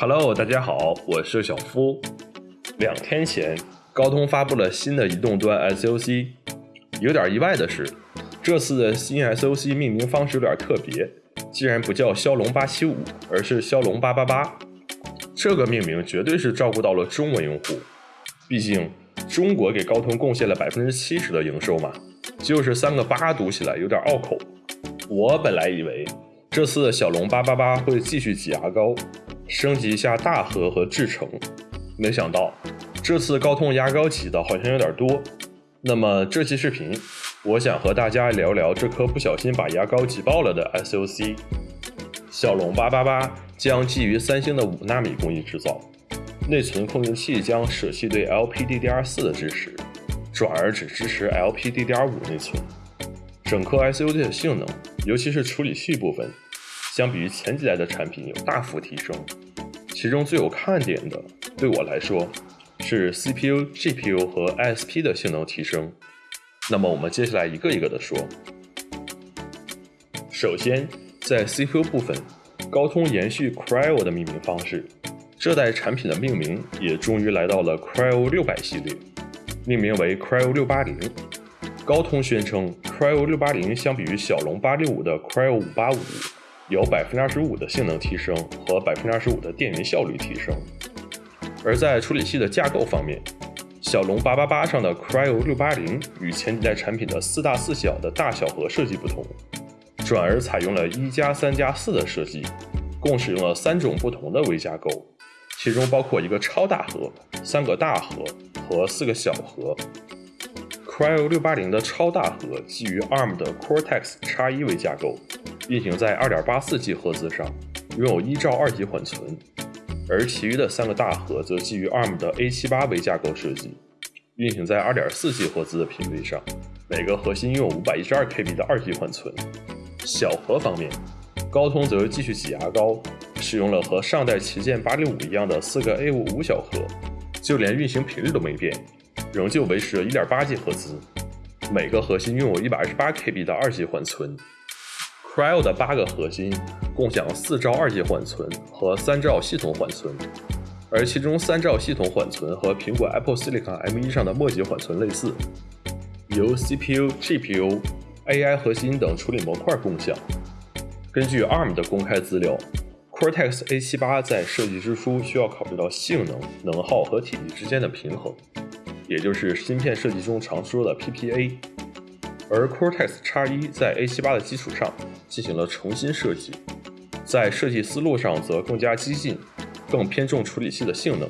Hello，大家好，我是小夫。两天前，高通发布了新的移动端 SoC。有点意外的是，这次的新 SoC 命名方式有点特别，竟然不叫骁龙八七五，而是骁龙八八八。这个命名绝对是照顾到了中文用户，毕竟中国给高通贡献了百分之七十的营收嘛，就是三个八读起来有点拗口。我本来以为这次的骁龙八八八会继续挤牙膏。升级一下大核和制程，没想到这次高通牙膏挤的好像有点多。那么这期视频，我想和大家聊聊这颗不小心把牙膏挤爆了的 SOC。骁龙八八八将基于三星的五纳米工艺制造，内存控制器将舍弃对 LPDDR4 的支持，转而只支持 LPDDR5 内存。整颗 SOC 的性能，尤其是处理器部分。相比于前几代的产品有大幅提升，其中最有看点的，对我来说是 CPU、GPU 和 ISP 的性能提升。那么我们接下来一个一个的说。首先，在 CPU 部分，高通延续 Cryo 的命名方式，这代产品的命名也终于来到了 Cryo 六百系列，命名为 Cryo 六八零。高通宣称，Cryo 六八零相比于骁龙八六五的 Cryo 五八五。有百分之二十五的性能提升和百分之二十五的电源效率提升，而在处理器的架构方面，骁龙八八八上的 Cryo 六八零与前几代产品的四大四小的大小核设计不同，转而采用了一加三加四的设计，共使用了三种不同的微架构，其中包括一个超大核、三个大核和四个小核。Cryo 六八零的超大核基于 ARM 的 Cortex X1 微架构。运行在 2.84G 赫兹上，拥有一兆二级缓存，而其余的三个大核则基于 ARM 的 A78 微架构设计，运行在 2.4G 赫兹的频率上，每个核心拥有 512KB 的二级缓存。小核方面，高通则继续挤牙膏，使用了和上代旗舰865一样的四个 A55 小核，就连运行频率都没变，仍旧维持了 1.8G 赫兹，每个核心拥有 128KB 的二级缓存。Cryo 的八个核心共享四兆二级缓存和三兆系统缓存，而其中三兆系统缓存和苹果 Apple Silicon M1 上的末级缓存类似，由 CPU、GPU、AI 核心等处理模块共享。根据 ARM 的公开资料，Cortex A78 在设计之初需要考虑到性能、能耗和体积之间的平衡，也就是芯片设计中常说的 PPA。而 Cortex X1 在 A78 的基础上进行了重新设计，在设计思路上则更加激进，更偏重处理器的性能，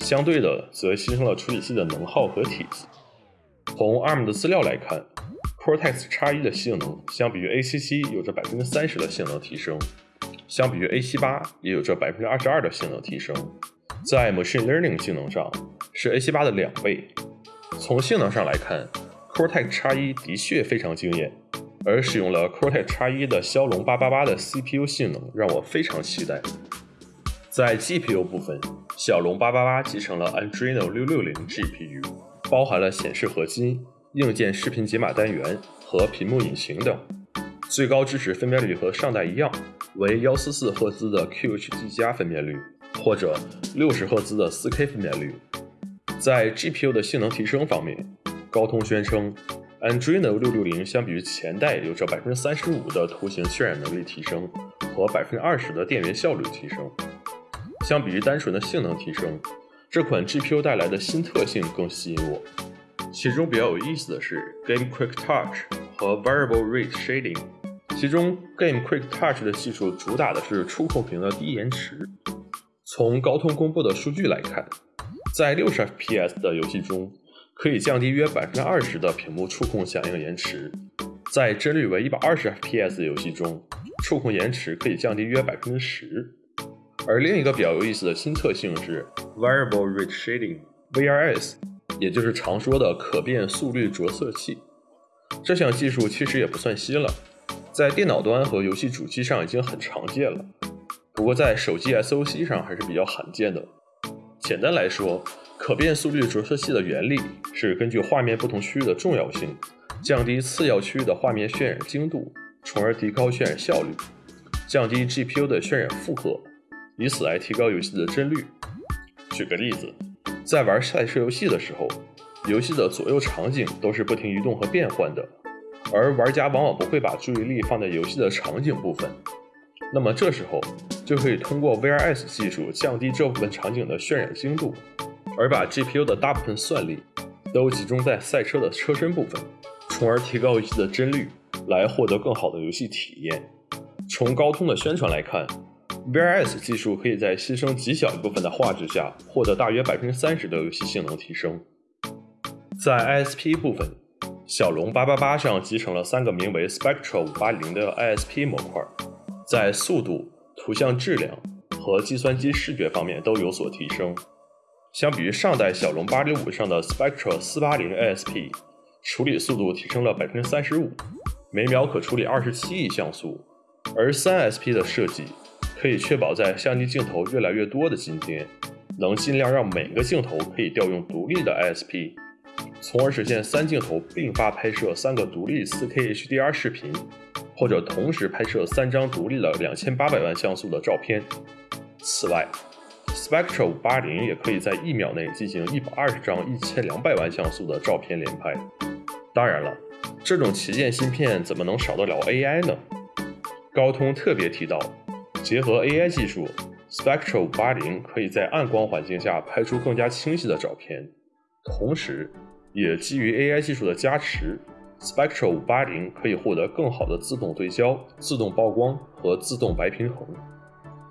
相对的则牺牲了处理器的能耗和体积。从 ARM 的资料来看，Cortex X1 的性能相比于 A77 有着百分之三十的性能提升，相比于 A78 也有着百分之二十二的性能提升，在 Machine Learning 性能上是 A78 的两倍。从性能上来看，Cortex X1 的确非常惊艳，而使用了 Cortex X1 的骁龙888的 CPU 性能让我非常期待。在 GPU 部分，骁龙888集成了 Adreno 660 GPU，包含了显示核心、硬件视频解码单元和屏幕引擎等，最高支持分辨率和上代一样，为144赫兹的 QHD 加分辨率，或者60赫兹的 4K 分辨率。在 GPU 的性能提升方面，高通宣称，Andreno 660相比于前代有着百分之三十五的图形渲染能力提升和百分之二十的电源效率提升。相比于单纯的性能提升，这款 GPU 带来的新特性更吸引我。其中比较有意思的是 Game Quick Touch 和 Variable Rate Shading。其中 Game Quick Touch 的技术主打的是触控屏的低延迟。从高通公布的数据来看，在六十 FPS 的游戏中，可以降低约百分之二十的屏幕触控响应延迟，在帧率为一百二十 FPS 的游戏中，触控延迟可以降低约百分之十。而另一个比较有意思的新特性是 Variable Rate Shading（VRS），也就是常说的可变速率着色器。这项技术其实也不算新了，在电脑端和游戏主机上已经很常见了，不过在手机 SoC 上还是比较罕见的。简单来说，可变速率着色器的原理是根据画面不同区域的重要性，降低次要区域的画面渲染精度，从而提高渲染效率，降低 GPU 的渲染负荷，以此来提高游戏的帧率。举个例子，在玩赛车游戏的时候，游戏的左右场景都是不停移动和变换的，而玩家往往不会把注意力放在游戏的场景部分。那么这时候就可以通过 VRS 技术降低这部分场景的渲染精度，而把 GPU 的大部分算力都集中在赛车的车身部分，从而提高游戏的帧率，来获得更好的游戏体验。从高通的宣传来看，VRS 技术可以在牺牲极小一部分的画质下，获得大约百分之三十的游戏性能提升。在 ISP 部分，骁龙八八八上集成了三个名为 Spectra 五八零的 ISP 模块。在速度、图像质量和计算机视觉方面都有所提升。相比于上代骁龙八六五上的 Spectra 四八零 ASP，处理速度提升了百分之三十五，每秒可处理二十七亿像素。而三 SP 的设计可以确保在相机镜头越来越多的今天，能尽量让每个镜头可以调用独立的 ISP，从而实现三镜头并发拍摄三个独立 4K HDR 视频。或者同时拍摄三张独立的两千八百万像素的照片。此外，Spectra 五八零也可以在一秒内进行一百二十张一千两百万像素的照片连拍。当然了，这种旗舰芯片怎么能少得了 AI 呢？高通特别提到，结合 AI 技术，Spectra 五八零可以在暗光环境下拍出更加清晰的照片，同时也基于 AI 技术的加持。Spectra 五八零可以获得更好的自动对焦、自动曝光和自动白平衡。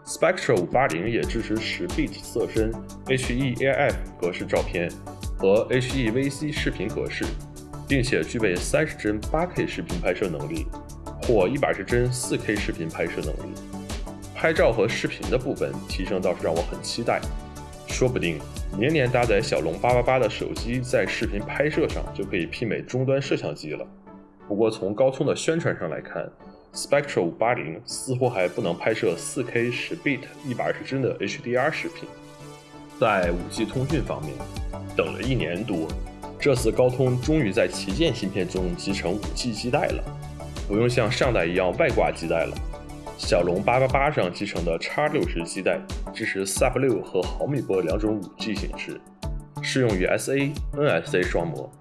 Spectra 五八零也支持十 bit 色深 HEAF 格式照片和 HEVC 视频格式，并且具备三十帧八 K 视频拍摄能力或一百十帧四 K 视频拍摄能力。拍照和视频的部分提升倒是让我很期待，说不定。年年搭载骁龙八八八的手机，在视频拍摄上就可以媲美终端摄像机了。不过从高通的宣传上来看，Spectra 五八零似乎还不能拍摄 4K 十 bit 一百二十帧的 HDR 视频。在 5G 通讯方面，等了一年多，这次高通终于在旗舰芯片中集成 5G 基带了，不用像上代一样外挂基带了。骁龙八八八上集成的 X 六十基带支持 Sub 六和毫米波两种 5G 形式，适用于 SA、NSA 双模，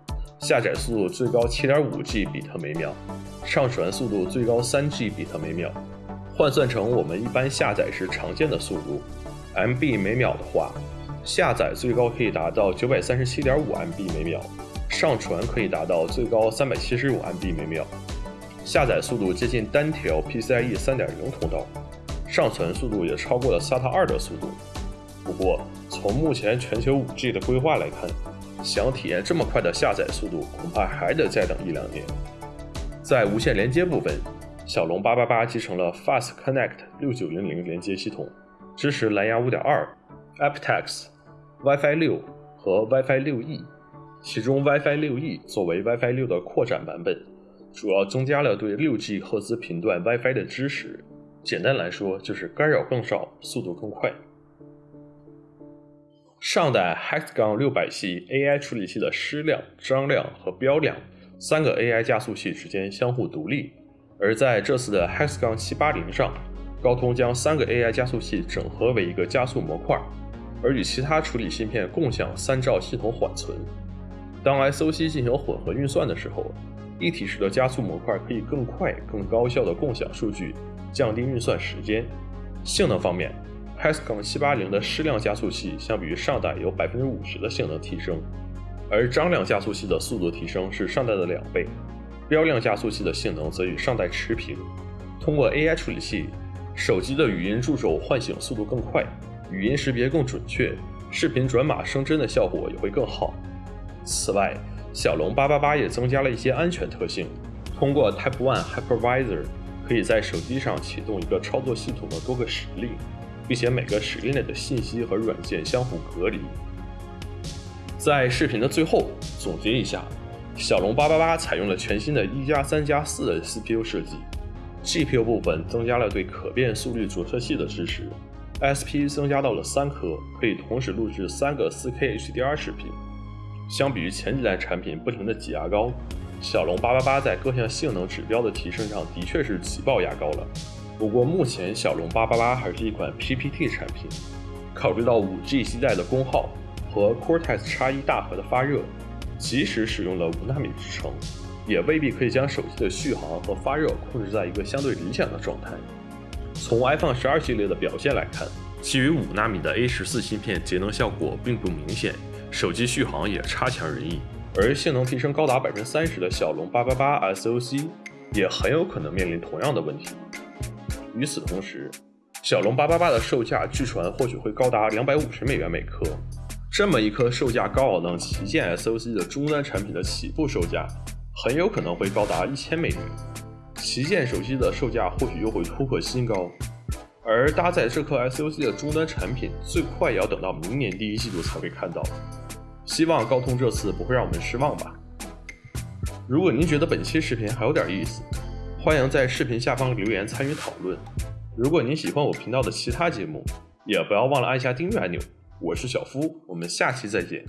下载速度最高 7.5G 比特每秒，上传速度最高 3G 比特每秒。换算成我们一般下载时常见的速度，MB 每秒的话，下载最高可以达到937.5 MB 每秒，上传可以达到最高375 MB 每秒。下载速度接近单条 PCIe 3.0通道，上传速度也超过了 SATA 2的速度。不过，从目前全球 5G 的规划来看，想体验这么快的下载速度，恐怕还得再等一两年。在无线连接部分，骁龙888集成了 Fast Connect 6900连接系统，支持蓝牙5.2、aptX、WiFi 6和 WiFi 6E，其中 WiFi 6E 作为 WiFi 6的扩展版本。主要增加了对 6G 赫兹频段 WiFi 的支持，简单来说就是干扰更少，速度更快。上代 Hexagon 六百系 AI 处理器的矢量、张量和标量三个 AI 加速器之间相互独立，而在这次的 Hexagon 七八零上，高通将三个 AI 加速器整合为一个加速模块，而与其他处理芯片共享三兆系统缓存。当 SoC 进行混合运算的时候。一体式的加速模块可以更快、更高效的共享数据，降低运算时间。性能方面，Hexagon 七八零的矢量加速器相比于上代有百分之五十的性能提升，而张量加速器的速度提升是上代的两倍，标量加速器的性能则与上代持平。通过 AI 处理器，手机的语音助手唤醒速度更快，语音识别更准确，视频转码升帧的效果也会更好。此外，骁龙八八八也增加了一些安全特性，通过 Type One Hypervisor，可以在手机上启动一个操作系统的多个实例，并且每个使令内的信息和软件相互隔离。在视频的最后总结一下，骁龙八八八采用了全新的一加三加四的 CPU 设计，GPU 部分增加了对可变速率着色器的支持，SP 增加到了三颗，可以同时录制三个 4K HDR 视频。相比于前几代产品不停的挤牙膏，骁龙八八八在各项性能指标的提升上的确是挤爆牙膏了。不过目前骁龙八八八还是一款 PPT 产品，考虑到 5G 基带的功耗和 Cortex X1 大核的发热，即使使用了五纳米制程，也未必可以将手机的续航和发热控制在一个相对理想的状态。从 iPhone 十二系列的表现来看，基于五纳米的 A 十四芯片节能效果并不明显，手机续航也差强人意。而性能提升高达百分之三十的骁龙八八八 SoC，也很有可能面临同样的问题。与此同时，骁龙八八八的售价据传或许会高达两百五十美元每颗。这么一颗售价高昂的旗舰 SoC 的终端产品的起步售价，很有可能会高达一千美元。旗舰手机的售价或许又会突破新高。而搭载这颗 SoC 的终端产品，最快也要等到明年第一季度才会看到。希望高通这次不会让我们失望吧。如果您觉得本期视频还有点意思，欢迎在视频下方留言参与讨论。如果您喜欢我频道的其他节目，也不要忘了按下订阅按钮。我是小夫，我们下期再见。